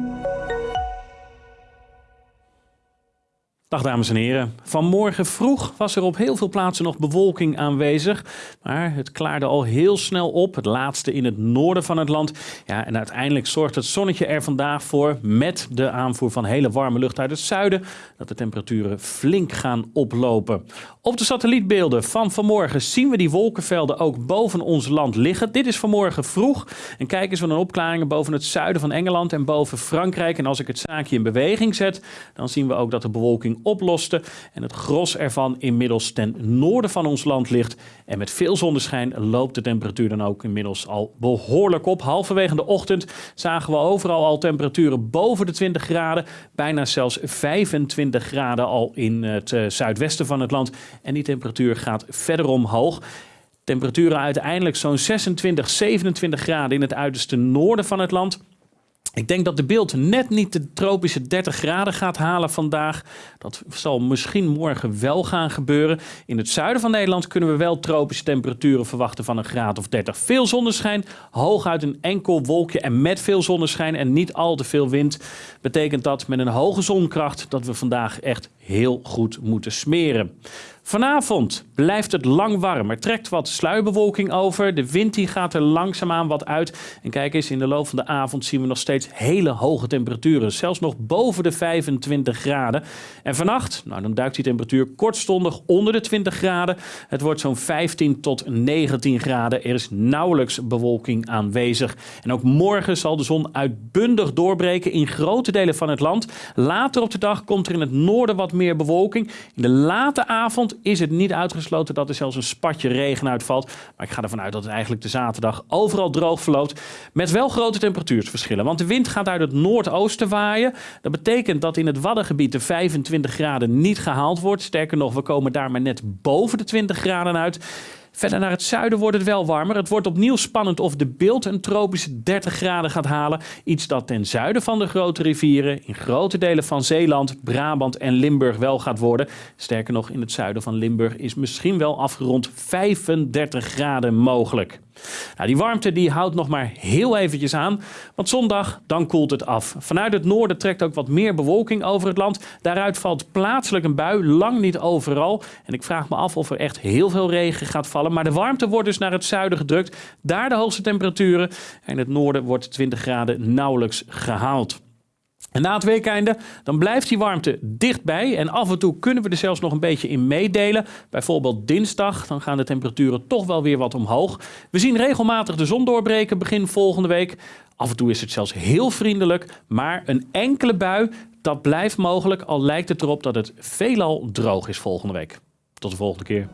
Thank you. Dag dames en heren. Vanmorgen vroeg was er op heel veel plaatsen nog bewolking aanwezig. Maar het klaarde al heel snel op. Het laatste in het noorden van het land. Ja, en uiteindelijk zorgt het zonnetje er vandaag voor, met de aanvoer van hele warme lucht uit het zuiden, dat de temperaturen flink gaan oplopen. Op de satellietbeelden van vanmorgen zien we die wolkenvelden ook boven ons land liggen. Dit is vanmorgen vroeg. En kijk eens naar opklaringen boven het zuiden van Engeland en boven Frankrijk. En als ik het zaakje in beweging zet, dan zien we ook dat de bewolking oploste en het gros ervan inmiddels ten noorden van ons land ligt. En met veel zonneschijn loopt de temperatuur dan ook inmiddels al behoorlijk op. Halverwege de ochtend zagen we overal al temperaturen boven de 20 graden, bijna zelfs 25 graden al in het uh, zuidwesten van het land. En die temperatuur gaat verder omhoog. Temperaturen uiteindelijk zo'n 26, 27 graden in het uiterste noorden van het land. Ik denk dat de beeld net niet de tropische 30 graden gaat halen vandaag. Dat zal misschien morgen wel gaan gebeuren. In het zuiden van Nederland kunnen we wel tropische temperaturen verwachten van een graad of 30. Veel zonneschijn, hooguit een enkel wolkje en met veel zonneschijn en niet al te veel wind. Betekent dat met een hoge zonkracht dat we vandaag echt heel goed moeten smeren. Vanavond blijft het lang warm. Er trekt wat sluierbewolking over. De wind die gaat er langzaamaan wat uit. En kijk eens, in de loop van de avond zien we nog steeds hele hoge temperaturen. Zelfs nog boven de 25 graden. En vannacht, nou dan duikt die temperatuur kortstondig onder de 20 graden. Het wordt zo'n 15 tot 19 graden. Er is nauwelijks bewolking aanwezig. En ook morgen zal de zon uitbundig doorbreken in grote delen van het land. Later op de dag komt er in het noorden wat meer bewolking. In de late avond is het niet uitgesloten dat er zelfs een spatje regen uitvalt. Maar ik ga ervan uit dat het eigenlijk de zaterdag overal droog verloopt. Met wel grote temperatuursverschillen. Want de wind gaat uit het noordoosten waaien. Dat betekent dat in het Waddengebied de 25 graden niet gehaald wordt. Sterker nog, we komen daar maar net boven de 20 graden uit. Verder naar het zuiden wordt het wel warmer. Het wordt opnieuw spannend of de beeld een tropische 30 graden gaat halen. Iets dat ten zuiden van de grote rivieren, in grote delen van Zeeland, Brabant en Limburg wel gaat worden. Sterker nog, in het zuiden van Limburg is misschien wel afgerond 35 graden mogelijk. Nou, die warmte die houdt nog maar heel eventjes aan, want zondag dan koelt het af. Vanuit het noorden trekt ook wat meer bewolking over het land. Daaruit valt plaatselijk een bui, lang niet overal. En ik vraag me af of er echt heel veel regen gaat vallen. Maar de warmte wordt dus naar het zuiden gedrukt. Daar de hoogste temperaturen. En in het noorden wordt 20 graden nauwelijks gehaald. En na het weekeinde dan blijft die warmte dichtbij en af en toe kunnen we er zelfs nog een beetje in meedelen. Bijvoorbeeld dinsdag, dan gaan de temperaturen toch wel weer wat omhoog. We zien regelmatig de zon doorbreken begin volgende week. Af en toe is het zelfs heel vriendelijk, maar een enkele bui, dat blijft mogelijk al lijkt het erop dat het veelal droog is volgende week. Tot de volgende keer.